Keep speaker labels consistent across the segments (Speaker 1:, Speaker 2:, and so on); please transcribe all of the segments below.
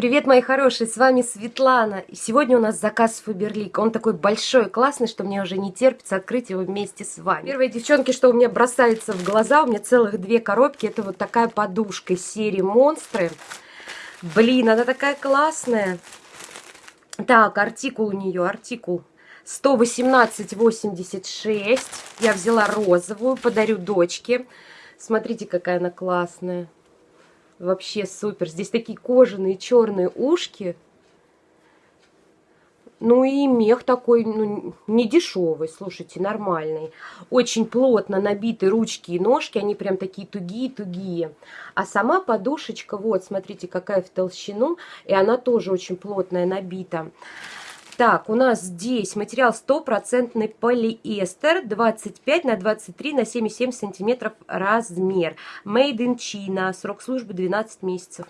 Speaker 1: Привет, мои хорошие, с вами Светлана. И сегодня у нас заказ Фаберлик. Он такой большой классный, что мне уже не терпится открыть его вместе с вами. Первые девчонки, что у меня бросается в глаза, у меня целых две коробки. Это вот такая подушка из серии Монстры. Блин, она такая классная. Так, артикул у нее, артикул 118,86. Я взяла розовую, подарю дочке. Смотрите, какая она классная. Вообще супер. Здесь такие кожаные черные ушки. Ну и мех такой, ну, не дешевый, слушайте, нормальный. Очень плотно набиты ручки и ножки, они прям такие тугие-тугие. А сама подушечка, вот, смотрите, какая в толщину, и она тоже очень плотная, набита. Так, у нас здесь материал стопроцентный полиэстер, 25 на 23 на 7,7 сантиметров размер. Made in China, срок службы 12 месяцев.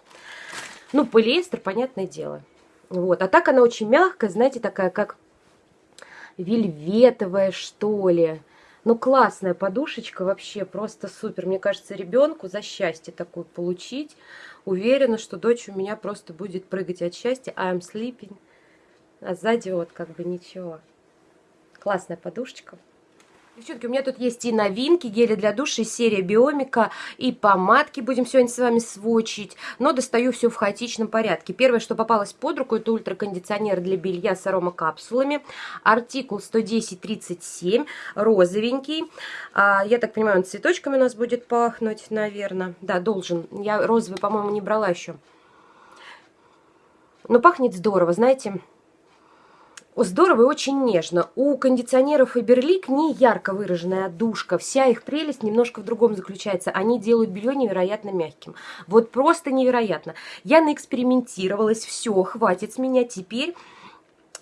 Speaker 1: Ну, полиэстер, понятное дело. Вот, а так она очень мягкая, знаете, такая как вельветовая, что ли. Ну, классная подушечка, вообще просто супер. Мне кажется, ребенку за счастье такое получить. Уверена, что дочь у меня просто будет прыгать от счастья. I'm sleeping. А сзади вот как бы ничего. Классная подушечка. Девчонки, у меня тут есть и новинки, гели для душа, серия Биомика, и помадки будем сегодня с вами сводчить, но достаю все в хаотичном порядке. Первое, что попалось под руку, это ультракондиционер для белья с аромакапсулами, артикул 110-37, розовенький. А, я так понимаю, он цветочками у нас будет пахнуть, наверное. Да, должен. Я розовый, по-моему, не брала еще. Но пахнет здорово, знаете здорово и очень нежно. У кондиционеров Фаберлик не ярко выраженная отдушка. Вся их прелесть немножко в другом заключается. Они делают белье невероятно мягким. Вот просто невероятно. Я наэкспериментировалась. Все, хватит с меня теперь.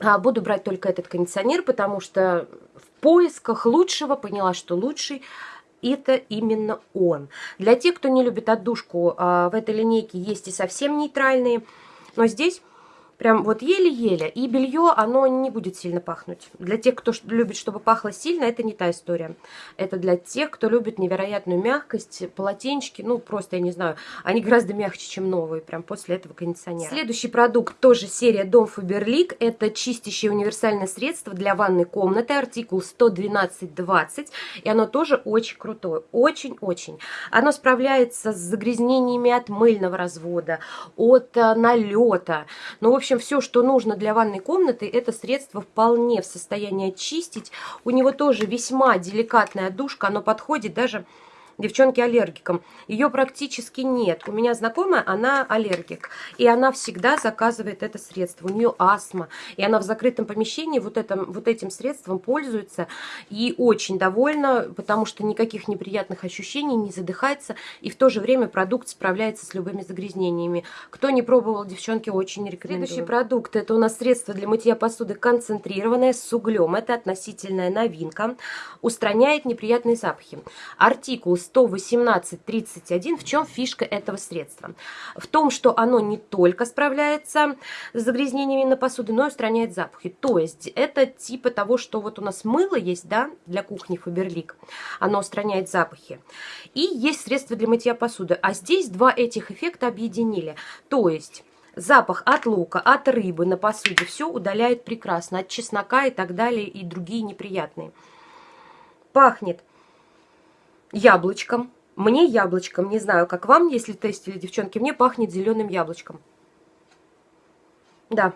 Speaker 1: А, буду брать только этот кондиционер, потому что в поисках лучшего поняла, что лучший это именно он. Для тех, кто не любит отдушку, а, в этой линейке есть и совсем нейтральные. Но здесь Прям вот еле-еле. И белье, оно не будет сильно пахнуть. Для тех, кто любит, чтобы пахло сильно, это не та история. Это для тех, кто любит невероятную мягкость. Полотенчики, ну, просто, я не знаю, они гораздо мягче, чем новые, прям после этого кондиционера. Следующий продукт, тоже серия Дом Фаберлик. Это чистящее универсальное средство для ванной комнаты. Артикул 112-20. И оно тоже очень крутое. Очень-очень. Оно справляется с загрязнениями от мыльного развода, от э, налета. Ну, в общем, общем, все, что нужно для ванной комнаты, это средство вполне в состоянии очистить. У него тоже весьма деликатная душка, оно подходит даже девчонки аллергикам. Ее практически нет. У меня знакомая, она аллергик. И она всегда заказывает это средство. У нее астма. И она в закрытом помещении вот, этим, вот этим средством пользуется. И очень довольна, потому что никаких неприятных ощущений, не задыхается. И в то же время продукт справляется с любыми загрязнениями. Кто не пробовал, девчонки, очень рекомендую. Следующий продукт, это у нас средство для мытья посуды концентрированное с углем. Это относительная новинка. Устраняет неприятные запахи. Артикул 118-31. В чем фишка этого средства? В том, что оно не только справляется с загрязнениями на посуду, но и устраняет запахи. То есть это типа того, что вот у нас мыло есть, да, для кухни Фаберлик. Оно устраняет запахи. И есть средства для мытья посуды. А здесь два этих эффекта объединили. То есть запах от лука, от рыбы на посуде все удаляет прекрасно, от чеснока и так далее, и другие неприятные. Пахнет яблочком. Мне яблочком, не знаю, как вам, если тестили, девчонки, мне пахнет зеленым яблочком. Да.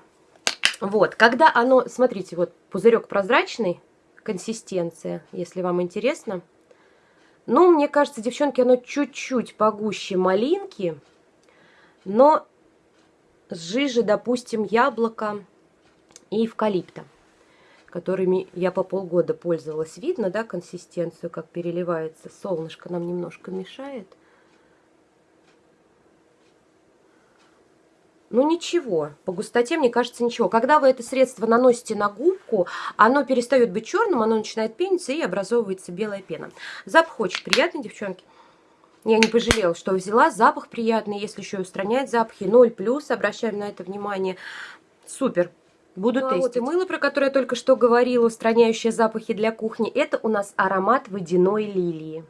Speaker 1: Вот, когда оно, смотрите, вот пузырек прозрачный, консистенция, если вам интересно. Ну, мне кажется, девчонки, оно чуть-чуть погуще малинки, но с жижи, допустим, яблока и эвкалипта которыми я по полгода пользовалась. Видно, да, консистенцию, как переливается. Солнышко нам немножко мешает. Ну ничего, по густоте, мне кажется, ничего. Когда вы это средство наносите на губку, оно перестает быть черным, оно начинает пениться и образовывается белая пена. Запах очень приятный, девчонки. Я не пожалела, что взяла. Запах приятный, если еще и устранять запахи. 0+, обращаем на это внимание. Супер. Буду ну, тестить. А вот и мыло, про которое я только что говорила, устраняющее запахи для кухни, это у нас аромат водяной лилии.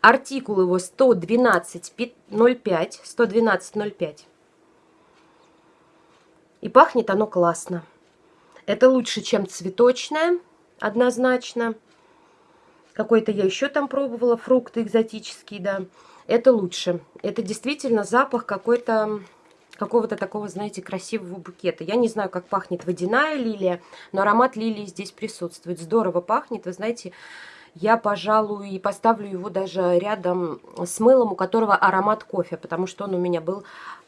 Speaker 1: Артикул его 112.05, 112.05. И пахнет оно классно. Это лучше, чем цветочное, однозначно. Какой-то я еще там пробовала, фрукты экзотические, да. Это лучше. Это действительно запах какой-то какого-то такого, знаете, красивого букета. Я не знаю, как пахнет водяная лилия, но аромат лилии здесь присутствует. Здорово пахнет, вы знаете, я, пожалуй, поставлю его даже рядом с мылом, у которого аромат кофе, потому что он у меня был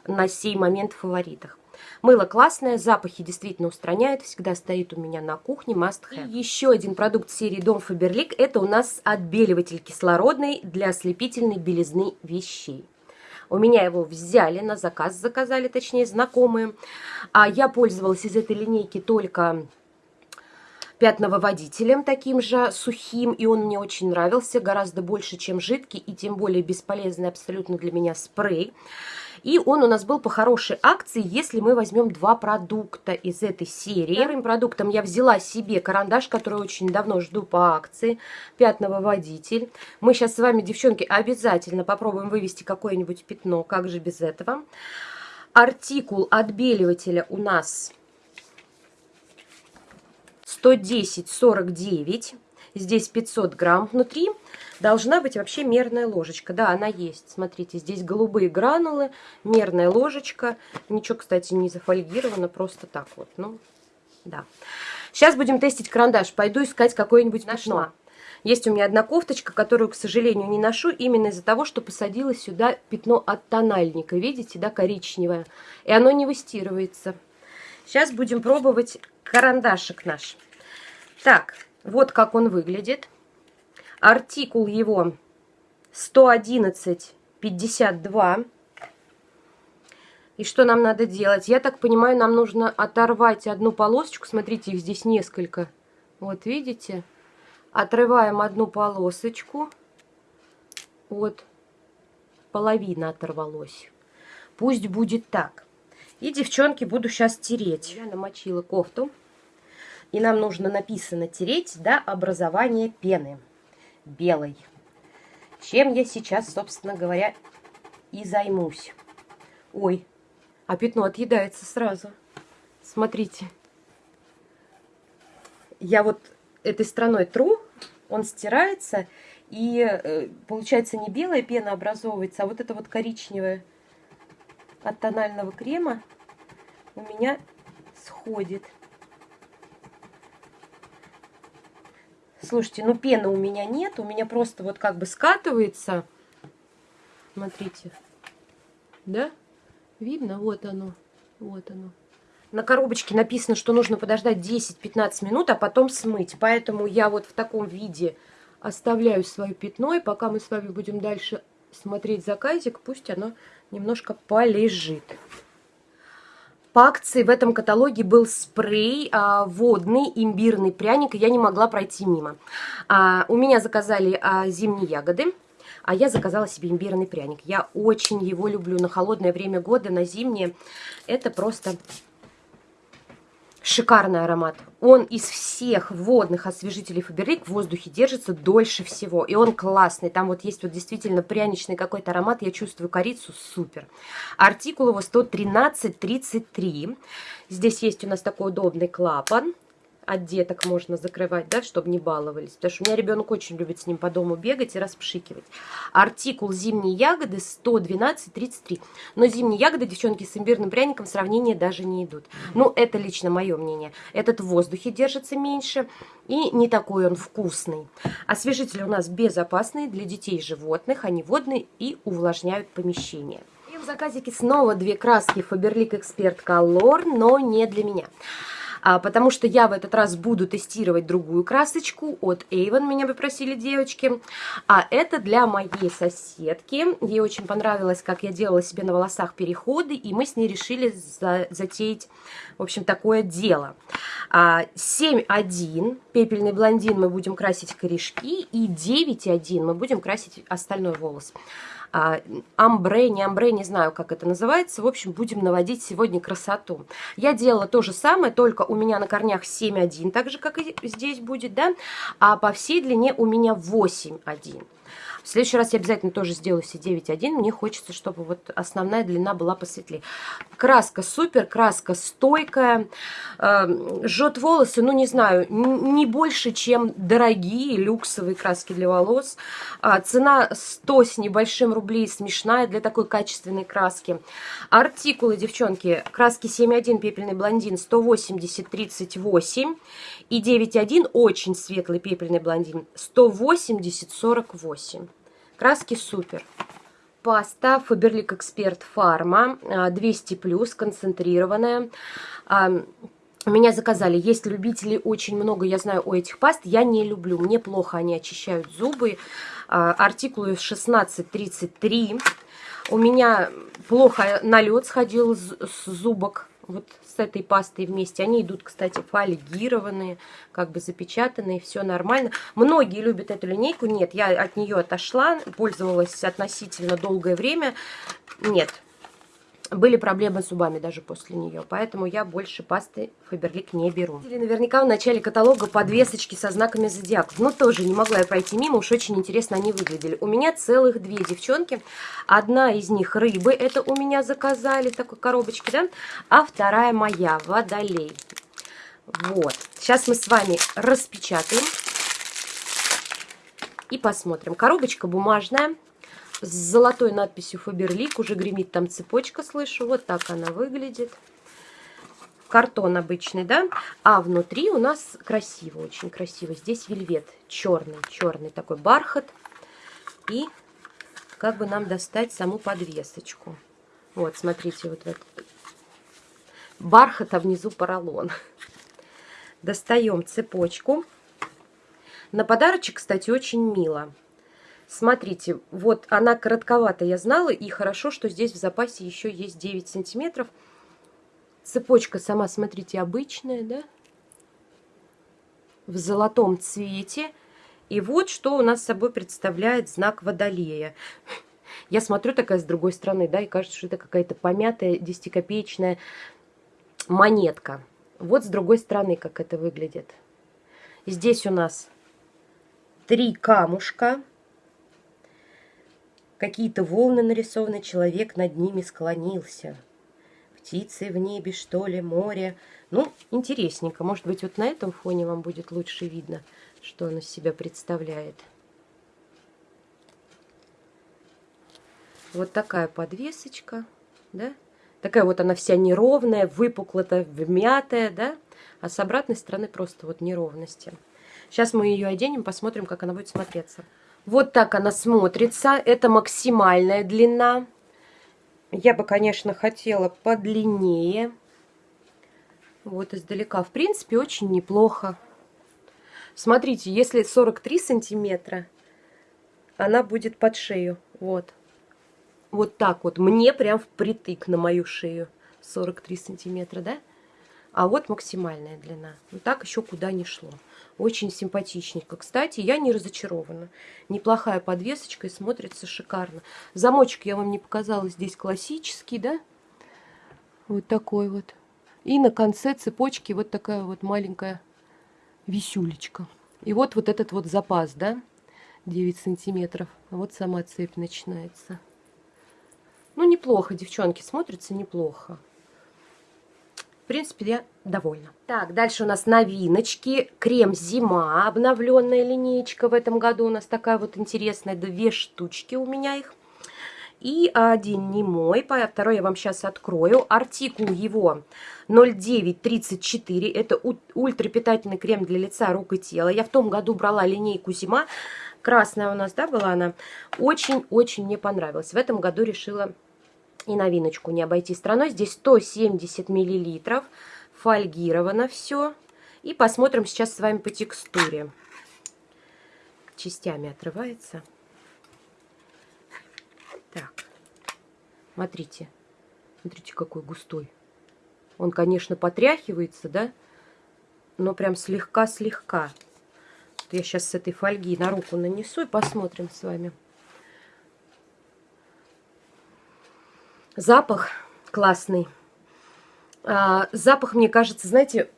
Speaker 1: на сей момент в фаворитах. Мыло классное, запахи действительно устраняет, всегда стоит у меня на кухне, must have. И еще один продукт серии Дом Фаберлик, это у нас отбеливатель кислородный для ослепительной белизны вещей. У меня его взяли, на заказ заказали, точнее, знакомые. А я пользовалась из этой линейки только пятновыводителем таким же сухим, и он мне очень нравился, гораздо больше, чем жидкий, и тем более бесполезный абсолютно для меня спрей. И он у нас был по хорошей акции, если мы возьмем два продукта из этой серии. Первым продуктом я взяла себе карандаш, который очень давно жду по акции, пятновыводитель. Мы сейчас с вами, девчонки, обязательно попробуем вывести какое-нибудь пятно, как же без этого. Артикул отбеливателя у нас 110-49. Здесь 500 грамм внутри. Должна быть вообще мерная ложечка. Да, она есть. Смотрите, здесь голубые гранулы, мерная ложечка. Ничего, кстати, не зафольгировано, просто так вот. Ну, да. Сейчас будем тестить карандаш. Пойду искать какое-нибудь пятно. Есть у меня одна кофточка, которую, к сожалению, не ношу, именно из-за того, что посадила сюда пятно от тональника. Видите, да, коричневое. И оно не выстирывается. Сейчас будем пробовать карандашик наш. Так, вот как он выглядит. Артикул его 111,52. И что нам надо делать? Я так понимаю, нам нужно оторвать одну полосочку. Смотрите, их здесь несколько. Вот, видите? Отрываем одну полосочку. Вот, половина оторвалась. Пусть будет так. И, девчонки, буду сейчас тереть. Я намочила кофту. И нам нужно написано тереть до образования пены белой. Чем я сейчас, собственно говоря, и займусь. Ой, а пятно отъедается сразу. Смотрите. Я вот этой стороной тру, он стирается, и э, получается не белая пена образовывается, а вот это вот коричневая от тонального крема у меня сходит. Слушайте, ну пены у меня нет, у меня просто вот как бы скатывается. Смотрите. Да? Видно? Вот оно. Вот оно. На коробочке написано, что нужно подождать 10-15 минут, а потом смыть. Поэтому я вот в таком виде оставляю свое пятно. И пока мы с вами будем дальше смотреть заказик, пусть оно немножко полежит. По акции в этом каталоге был спрей а, водный, имбирный пряник, и я не могла пройти мимо. А, у меня заказали а, зимние ягоды, а я заказала себе имбирный пряник. Я очень его люблю на холодное время года, на зимнее. Это просто Шикарный аромат. Он из всех водных освежителей Фаберлик в воздухе держится дольше всего. И он классный. Там вот есть вот действительно пряничный какой-то аромат. Я чувствую корицу. Супер. Артикул его 113,33. Здесь есть у нас такой удобный клапан от деток можно закрывать, да, чтобы не баловались. Потому что у меня ребенок очень любит с ним по дому бегать и распшикивать. Артикул зимние ягоды 112,33. Но зимние ягоды, девчонки, с имбирным пряником в сравнение даже не идут. Ну, это лично мое мнение. Этот в воздухе держится меньше и не такой он вкусный. Освежители у нас безопасные для детей и животных. Они водные и увлажняют помещение. И в заказике снова две краски Faberlic Expert Color, но не для меня потому что я в этот раз буду тестировать другую красочку. От Avon, меня попросили девочки, а это для моей соседки, ей очень понравилось, как я делала себе на волосах переходы, и мы с ней решили за затеять, в общем, такое дело. А, 7.1, пепельный блондин, мы будем красить корешки, и 9.1 мы будем красить остальной волос. а, амбре, не амбре, не знаю, как это называется. В общем, будем наводить сегодня красоту. Я делала то же самое, только у меня на корнях 7,1, так же, как и здесь будет, да, а по всей длине у меня 8,1. В следующий раз я обязательно тоже сделаю все 9.1. Мне хочется, чтобы вот основная длина была посветлее. Краска супер, краска стойкая. Э, жжет волосы, ну не знаю, не больше, чем дорогие люксовые краски для волос. А, цена 100 с небольшим рублей, смешная для такой качественной краски. Артикулы, девчонки, краски 7.1 пепельный блондин 180 38 и 9.1 очень светлый пепельный блондин 180 48. Краски супер. Паста Faberlic Expert Pharma 200+, концентрированная. Меня заказали. Есть любители очень много, я знаю, у этих паст. Я не люблю. Мне плохо они очищают зубы. Артикулы 1633. У меня плохо налет сходил с зубок вот с этой пастой вместе. Они идут, кстати, фольгированные, как бы запечатанные, все нормально. Многие любят эту линейку. Нет, я от нее отошла, пользовалась относительно долгое время. Нет, были проблемы с зубами даже после нее, поэтому я больше пасты Фаберлик не беру. Или наверняка в начале каталога подвесочки со знаками зодиаков. Но тоже не могла я пройти мимо, уж очень интересно они выглядели. У меня целых две девчонки. Одна из них рыбы, это у меня заказали в такой коробочке, да? А вторая моя, водолей. Вот. Сейчас мы с вами распечатаем и посмотрим. Коробочка бумажная с золотой надписью Фаберлик. Уже гремит там цепочка, слышу. Вот так она выглядит. Картон обычный, да? А внутри у нас красиво, очень красиво. Здесь вельвет черный, черный такой бархат. И как бы нам достать саму подвесочку. Вот, смотрите, вот этот бархат, а внизу поролон. Достаем цепочку. На подарочек, кстати, очень мило. Смотрите, вот она коротковата, я знала, и хорошо, что здесь в запасе еще есть 9 сантиметров. Цепочка сама, смотрите, обычная, да? В золотом цвете. И вот что у нас собой представляет знак Водолея. Я смотрю такая с другой стороны, да, и кажется, что это какая-то помятая 10-копеечная монетка. Вот с другой стороны, как это выглядит. Здесь у нас три камушка Какие-то волны нарисованы, человек над ними склонился. Птицы в небе, что ли, море. Ну, интересненько. Может быть, вот на этом фоне вам будет лучше видно, что он из себя представляет. Вот такая подвесочка, да? Такая вот она вся неровная, выпуклая, вмятая, да? А с обратной стороны просто вот неровности. Сейчас мы ее оденем, посмотрим, как она будет смотреться. Вот так она смотрится. Это максимальная длина. Я бы, конечно, хотела подлиннее. Вот издалека. В принципе, очень неплохо. Смотрите, если 43 сантиметра, она будет под шею. Вот. Вот так вот. Мне прям впритык на мою шею. 43 сантиметра, да? А вот максимальная длина. Вот так еще куда не шло. Очень симпатичненько. Кстати, я не разочарована. Неплохая подвесочка и смотрится шикарно. Замочек я вам не показала. Здесь классический, да? Вот такой вот. И на конце цепочки вот такая вот маленькая висюлечка. И вот вот этот вот запас, да? 9 сантиметров. А вот сама цепь начинается. Ну, неплохо, девчонки, смотрится неплохо. В принципе, я довольна. Так, дальше у нас новиночки. Крем «Зима», обновленная линеечка в этом году. У нас такая вот интересная, две штучки у меня их. И один не мой, второй я вам сейчас открою. Артикул его 0934. Это ультрапитательный крем для лица, рук и тела. Я в том году брала линейку «Зима». Красная у нас, да, была она. Очень-очень мне понравилась. В этом году решила и новиночку не обойти страной. Здесь 170 миллилитров. Фольгировано все. И посмотрим сейчас с вами по текстуре. Частями отрывается. Так. Смотрите. Смотрите, какой густой. Он, конечно, потряхивается, да? Но прям слегка-слегка. Я сейчас с этой фольги на руку нанесу и посмотрим с вами. Запах классный. А, запах, мне кажется, знаете,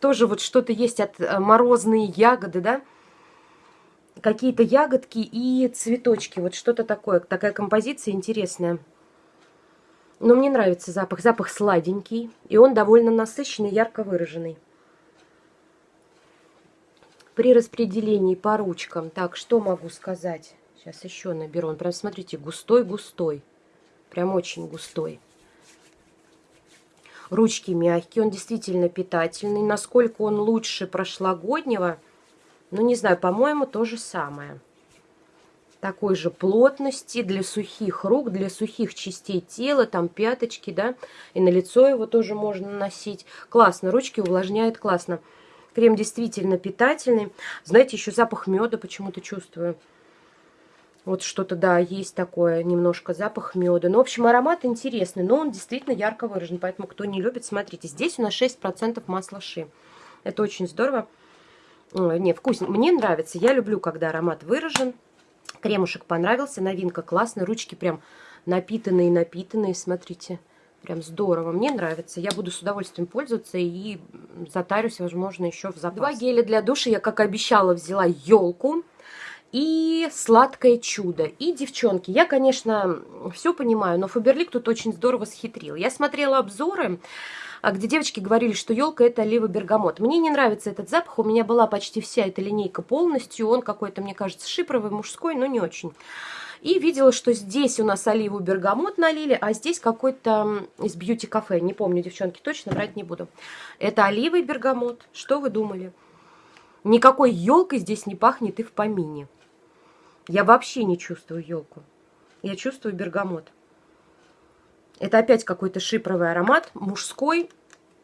Speaker 1: тоже вот что-то есть от э, морозные ягоды, да? какие-то ягодки и цветочки. Вот что-то такое, такая композиция интересная. Но мне нравится запах. Запах сладенький, и он довольно насыщенный, ярко выраженный. При распределении по ручкам, так, что могу сказать? Сейчас еще наберу. Он прям, смотрите, густой-густой. Прям очень густой. Ручки мягкие, он действительно питательный. Насколько он лучше прошлогоднего, ну, не знаю, по-моему, то же самое. Такой же плотности для сухих рук, для сухих частей тела, там пяточки, да, и на лицо его тоже можно носить. Классно, ручки увлажняют классно. Крем действительно питательный. Знаете, еще запах меда почему-то чувствую. Вот что-то, да, есть такое, немножко запах меда. Ну, в общем, аромат интересный, но он действительно ярко выражен. Поэтому, кто не любит, смотрите. Здесь у нас 6% масла ши. Это очень здорово. Не, вкусно. Мне нравится. Я люблю, когда аромат выражен. Кремушек понравился. Новинка классная. Ручки прям напитанные-напитанные. Смотрите. Прям здорово. Мне нравится. Я буду с удовольствием пользоваться и затарюсь, возможно, еще в запас. Два геля для душа. Я, как обещала, взяла елку и «Сладкое чудо». И, девчонки, я, конечно, все понимаю, но Фаберлик тут очень здорово схитрил. Я смотрела обзоры, а, где девочки говорили, что елка это олива бергамот. Мне не нравится этот запах, у меня была почти вся эта линейка полностью, он какой-то, мне кажется, шипровый, мужской, но не очень. И видела, что здесь у нас оливу бергамот налили, а здесь какой-то из бьюти-кафе. Не помню, девчонки, точно брать не буду. Это оливый бергамот. Что вы думали? Никакой елкой здесь не пахнет и в помине. Я вообще не чувствую елку. Я чувствую бергамот. Это опять какой-то шипровый аромат. Мужской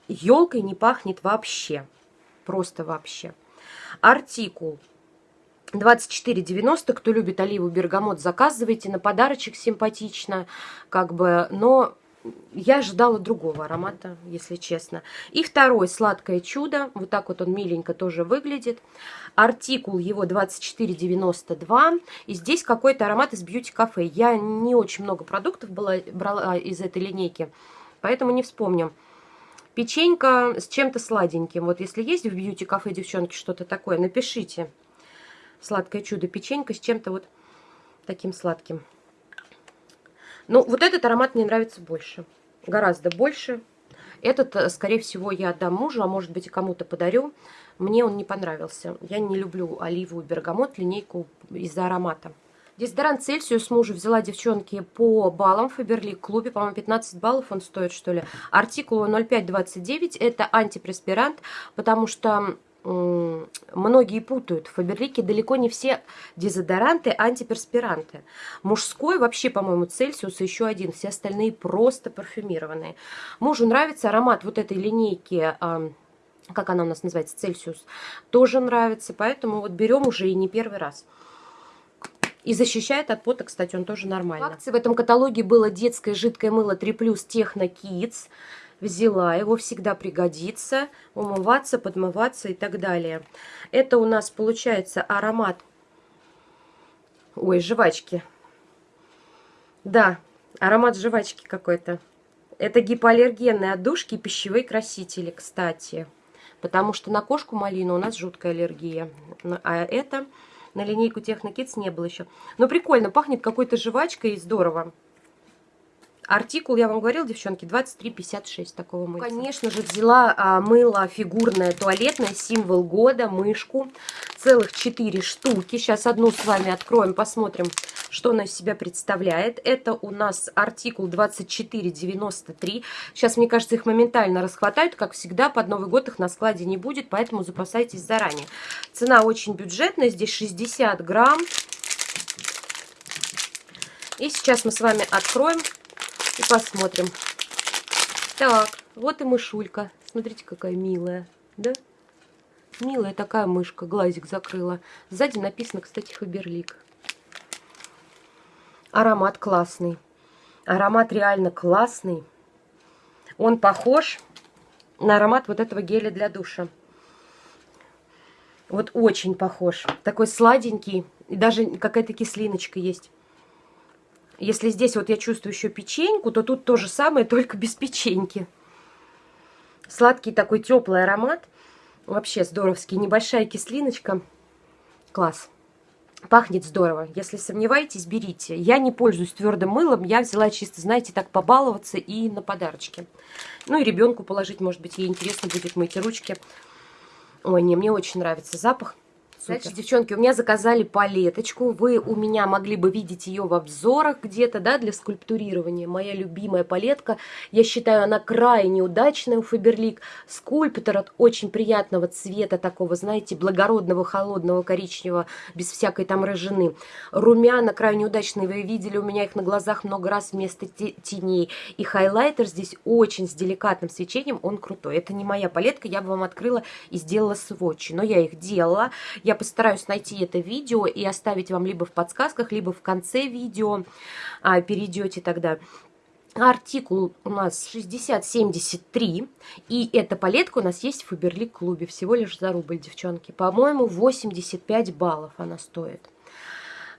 Speaker 1: елкой не пахнет вообще. Просто вообще. Артикул 24,90. Кто любит оливу бергамот, заказывайте. На подарочек симпатично. Как бы, но я ожидала другого аромата, если честно. И второй «Сладкое чудо». Вот так вот он миленько тоже выглядит. Артикул его 24,92. И здесь какой-то аромат из Beauty Cafe. Я не очень много продуктов была, брала из этой линейки, поэтому не вспомню. Печенька с чем-то сладеньким. Вот если есть в Beauty Cafe, девчонки, что-то такое, напишите. Сладкое чудо. Печенька с чем-то вот таким сладким. Ну, вот этот аромат мне нравится больше. Гораздо больше. Этот, э, скорее всего, я отдам мужу, а может быть и кому-то подарю. Мне он не понравился. Я не люблю оливу и бергамот, линейку из-за аромата. Дезодорант Цельсиус мужу взяла, девчонки, по баллам в Фаберлик клубе. По-моему, 15 баллов он стоит, что ли. Артикул 0529. Это антипреспирант, потому что многие путают. В Фаберлике далеко не все дезодоранты антиперспиранты. Мужской вообще, по-моему, Цельсиус еще один. Все остальные просто парфюмированные. Мужу нравится аромат вот этой линейки, как она у нас называется, Цельсиус. Тоже нравится, поэтому вот берем уже и не первый раз. И защищает от пота, кстати, он тоже нормально. В акции в этом каталоге было детское жидкое мыло 3+, Techno Kids взяла, его всегда пригодится, умываться, подмываться и так далее. Это у нас получается аромат, ой, жвачки. Да, аромат жвачки какой-то. Это гипоаллергенные отдушки и пищевые красители, кстати. Потому что на кошку малину у нас жуткая аллергия. А это на линейку Технокидс не было еще. Но прикольно, пахнет какой-то жвачкой и здорово. Артикул, я вам говорила, девчонки, 23,56 такого мыла. Конечно же, взяла а, мыло фигурное, туалетное, символ года, мышку. Целых 4 штуки. Сейчас одну с вами откроем, посмотрим, что она из себя представляет. Это у нас артикул 24,93. Сейчас, мне кажется, их моментально расхватают. Как всегда, под Новый год их на складе не будет, поэтому запасайтесь заранее. Цена очень бюджетная, здесь 60 грамм. И сейчас мы с вами откроем и посмотрим. Так, вот и мышулька. Смотрите, какая милая, да? Милая такая мышка, глазик закрыла. Сзади написано, кстати, Фаберлик. Аромат классный. Аромат реально классный. Он похож на аромат вот этого геля для душа. Вот очень похож. Такой сладенький. И даже какая-то кислиночка есть. Если здесь вот я чувствую еще печеньку, то тут то же самое, только без печеньки. Сладкий такой теплый аромат. Вообще здоровский. Небольшая кислиночка. Класс. Пахнет здорово. Если сомневаетесь, берите. Я не пользуюсь твердым мылом. Я взяла чисто, знаете, так побаловаться и на подарочки. Ну и ребенку положить, может быть, ей интересно будет мыть ручки. Ой, не, мне очень нравится запах. Значит, девчонки, у меня заказали палеточку. Вы у меня могли бы видеть ее в обзорах где-то, да, для скульптурирования. Моя любимая палетка. Я считаю, она крайне удачная у Фаберлик. Скульптор от очень приятного цвета, такого, знаете, благородного, холодного, коричневого, без всякой там рыжины. Румяна крайне удачные. Вы видели, у меня их на глазах много раз вместо теней. И хайлайтер здесь очень с деликатным свечением, он крутой. Это не моя палетка, я бы вам открыла и сделала сводчи. Но я их делала. Я я постараюсь найти это видео и оставить вам либо в подсказках, либо в конце видео. А, перейдете тогда. Артикул у нас 6073, и эта палетка у нас есть в Фаберлик клубе, всего лишь за рубль, девчонки. По-моему, 85 баллов она стоит.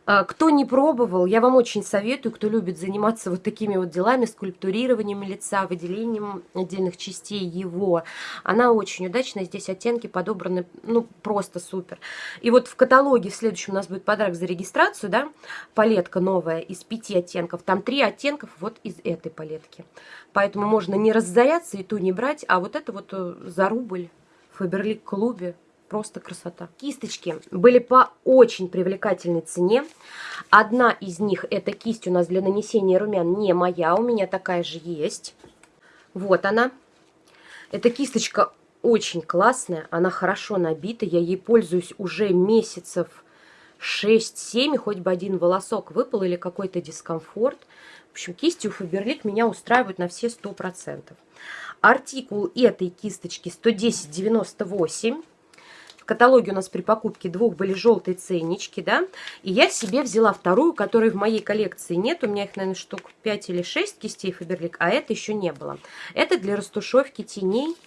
Speaker 1: А, кто не пробовал, я вам очень советую, кто любит заниматься вот такими вот делами, скульптурированием лица, выделением отдельных частей его. Она очень удачная, здесь оттенки подобраны, ну, просто супер. И вот в каталоге в следующем у нас будет подарок за регистрацию, да, палетка новая из пяти оттенков. Там три оттенков вот из этой палетки. Поэтому можно не разоряться и ту не брать, а вот это вот э, за рубль в Фаберлик клубе Просто красота. Кисточки были по очень привлекательной цене. Одна из них, эта кисть у нас для нанесения румян не моя, у меня такая же есть. Вот она. Эта кисточка очень классная, она хорошо набита, я ей пользуюсь уже месяцев 6-7, хоть бы один волосок выпал или какой-то дискомфорт. В общем, кисти у Фаберлик меня устраивают на все 100%. Артикул этой кисточки 110,98. В каталоге у нас при покупке двух были желтые ценнички, да, и я себе взяла вторую, которой в моей коллекции нет, у меня их, наверное, штук 5 или 6 кистей Фаберлик, а это еще не было. Это для растушевки теней,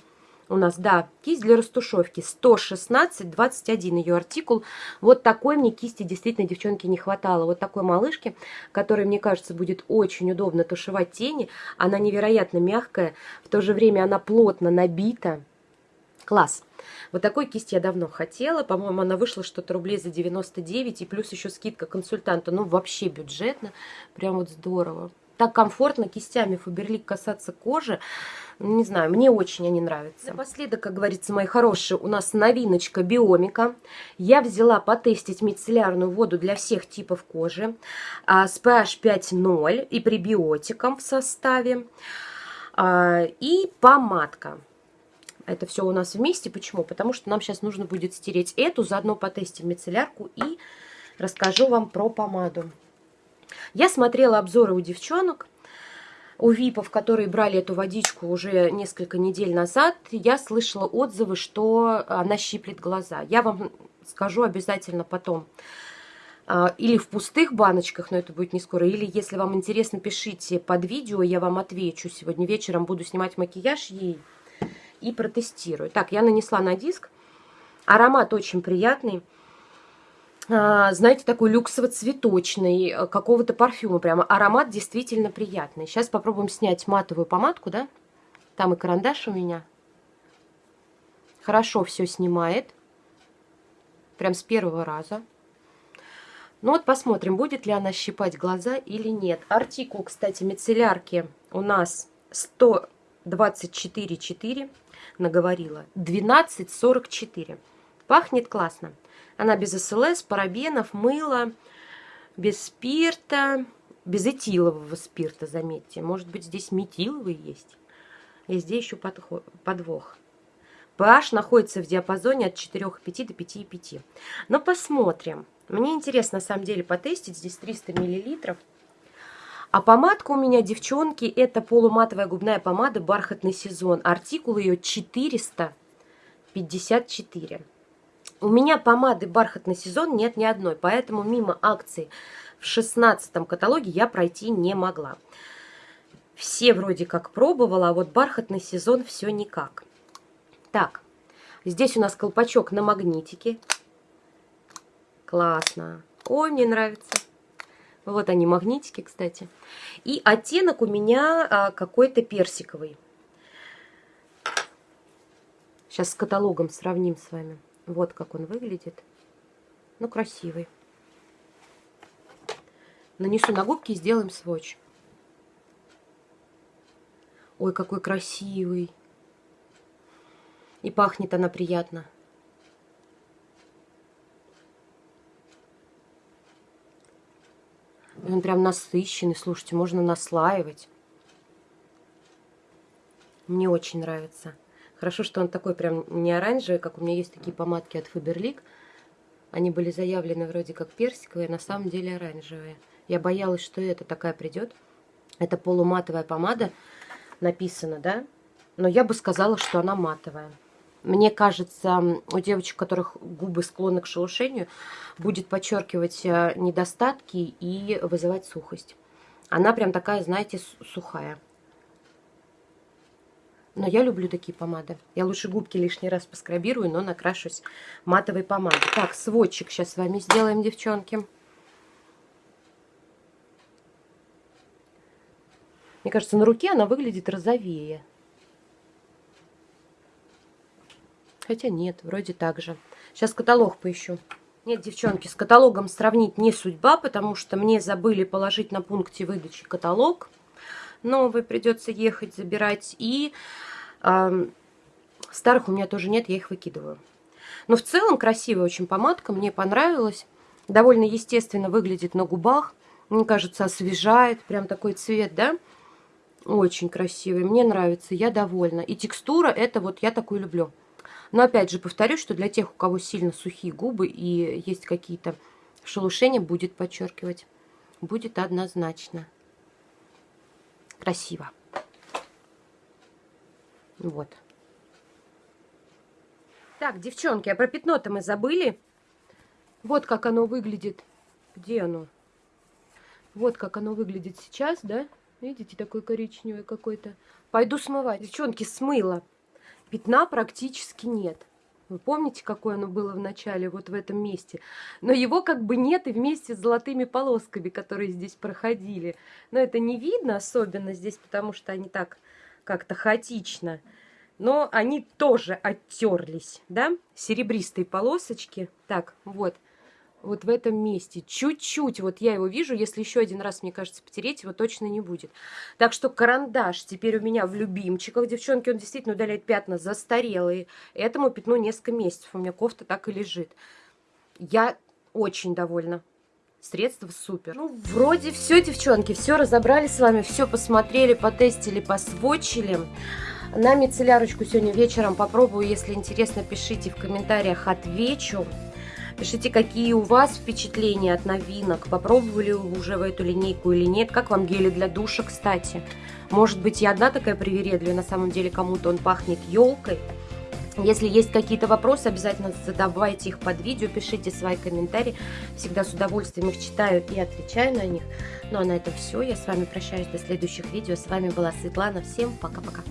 Speaker 1: у нас, да, кисть для растушевки 116-21 ее артикул. Вот такой мне кисти действительно, девчонки, не хватало. Вот такой малышки, которой, мне кажется, будет очень удобно тушевать тени. Она невероятно мягкая, в то же время она плотно набита. Класс. Вот такой кисть я давно хотела. По-моему, она вышла что-то рублей за 99. И плюс еще скидка консультанта. Ну, вообще бюджетно. Прям вот здорово. Так комфортно кистями Фаберлик касаться кожи. Не знаю, мне очень они нравятся. Напоследок, как говорится, мои хорошие, у нас новиночка Биомика. Я взяла потестить мицеллярную воду для всех типов кожи а, с pH 5.0 и пребиотиком в составе. А, и помадка. Это все у нас вместе. Почему? Потому что нам сейчас нужно будет стереть эту, заодно потестим мицеллярку и расскажу вам про помаду. Я смотрела обзоры у девчонок, у випов, которые брали эту водичку уже несколько недель назад. Я слышала отзывы, что она щиплет глаза. Я вам скажу обязательно потом а, или в пустых баночках, но это будет не скоро, или если вам интересно, пишите под видео, я вам отвечу. Сегодня вечером буду снимать макияж ей и протестирую. Так, я нанесла на диск. Аромат очень приятный. А, знаете, такой люксово-цветочный, э, какого-то парфюма прямо. Аромат действительно приятный. Сейчас попробуем снять матовую помадку, да? Там и карандаш у меня. Хорошо все снимает. Прям с первого раза. Ну вот посмотрим, будет ли она щипать глаза или нет. Артикул, кстати, мицеллярки у нас 124,4 наговорила. 12,44. Пахнет классно. Она без СЛС, парабенов, мыла, без спирта, без этилового спирта, заметьте. Может быть, здесь метиловый есть. И здесь еще подвох. pH находится в диапазоне от 4,5 до 5,5. Но посмотрим. Мне интересно, на самом деле, потестить. Здесь 300 миллилитров. А помадка у меня, девчонки, это полуматовая губная помада «Бархатный сезон». Артикул ее 454. У меня помады «Бархатный сезон» нет ни одной, поэтому мимо акции в 16 каталоге я пройти не могла. Все вроде как пробовала, а вот «Бархатный сезон» все никак. Так, здесь у нас колпачок на магнитике. Классно. Ой, мне нравится. Вот они, магнитики, кстати. И оттенок у меня а, какой-то персиковый. Сейчас с каталогом сравним с вами. Вот как он выглядит. Ну, красивый. Нанесу на губки и сделаем сводч. Ой, какой красивый. И пахнет она приятно. Он прям насыщенный, слушайте, можно наслаивать. Мне очень нравится. Хорошо, что он такой прям не оранжевый, как у меня есть такие помадки от Faberlic. Они были заявлены вроде как персиковые, а на самом деле оранжевые. Я боялась, что это такая придет. Это полуматовая помада, написано, да? Но я бы сказала, что она матовая. Мне кажется, у девочек, у которых губы склонны к шелушению, будет подчеркивать э, недостатки и вызывать сухость. Она прям такая, знаете, сухая. Но я люблю такие помады. Я лучше губки лишний раз поскрабирую, но накрашусь матовой помадой. Так, сводчик сейчас с вами сделаем, девчонки. Мне кажется, на руке она выглядит розовее. Хотя нет, вроде так же. Сейчас каталог поищу. Нет, девчонки, с каталогом сравнить не судьба, потому что мне забыли положить на пункте выдачи каталог. Новый придется ехать забирать. И э, старых у меня тоже нет, я их выкидываю. Но в целом красивая очень помадка, мне понравилась. Довольно естественно выглядит на губах. Мне кажется, освежает. Прям такой цвет, да? Очень красивый. Мне нравится, я довольна. И текстура, это вот я такую люблю. Но опять же повторюсь, что для тех, у кого сильно сухие губы и есть какие-то шелушения, будет подчеркивать. Будет однозначно. Красиво. Вот. Так, девчонки, а про пятно-то мы забыли. Вот как оно выглядит. Где оно? Вот как оно выглядит сейчас, да? Видите, такой коричневый какой-то. Пойду смывать. Девчонки, смыла пятна практически нет. Вы помните, какое оно было в начале, вот в этом месте? Но его как бы нет и вместе с золотыми полосками, которые здесь проходили. Но это не видно особенно здесь, потому что они так как-то хаотично. Но они тоже оттерлись, да? Серебристые полосочки. Так, вот вот в этом месте. Чуть-чуть вот я его вижу. Если еще один раз, мне кажется, потереть его точно не будет. Так что карандаш теперь у меня в любимчиках. Девчонки, он действительно удаляет пятна застарелые. Этому пятну несколько месяцев. У меня кофта так и лежит. Я очень довольна. Средства супер. Ну, вроде все, девчонки, все разобрали с вами, все посмотрели, потестили, посвочили. На мицеллярочку сегодня вечером попробую. Если интересно, пишите в комментариях, отвечу. Пишите, какие у вас впечатления от новинок. Попробовали уже в эту линейку или нет. Как вам гели для душа, кстати? Может быть, я одна такая привередливая, на самом деле кому-то он пахнет елкой. Если есть какие-то вопросы, обязательно задавайте их под видео, пишите свои комментарии. Всегда с удовольствием их читаю и отвечаю на них. Ну а на этом все. Я с вами прощаюсь до следующих видео. С вами была Светлана. Всем пока-пока.